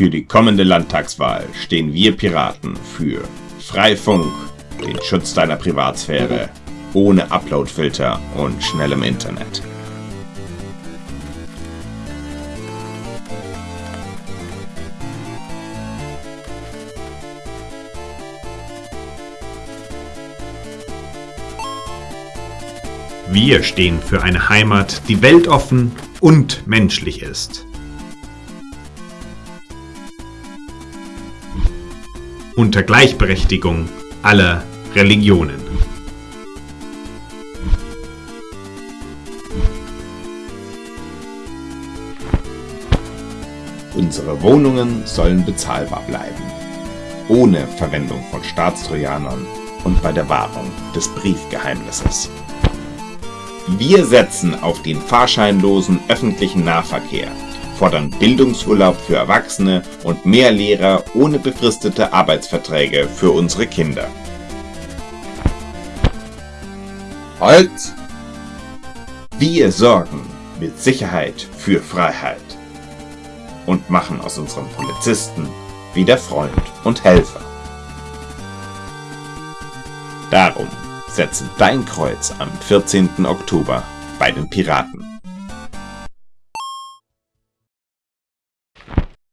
Für die kommende Landtagswahl stehen wir Piraten für Freifunk, den Schutz deiner Privatsphäre, ohne Uploadfilter und schnellem Internet. Wir stehen für eine Heimat, die weltoffen und menschlich ist. Unter Gleichberechtigung aller Religionen. Unsere Wohnungen sollen bezahlbar bleiben. Ohne Verwendung von Staatstrojanern und bei der Wahrung des Briefgeheimnisses. Wir setzen auf den fahrscheinlosen öffentlichen Nahverkehr, fordern Bildungsurlaub für Erwachsene und mehr Lehrer ohne befristete Arbeitsverträge für unsere Kinder. Halt! Wir sorgen mit Sicherheit für Freiheit und machen aus unseren Polizisten wieder Freund und Helfer. Darum setze dein Kreuz am 14. Oktober bei den Piraten.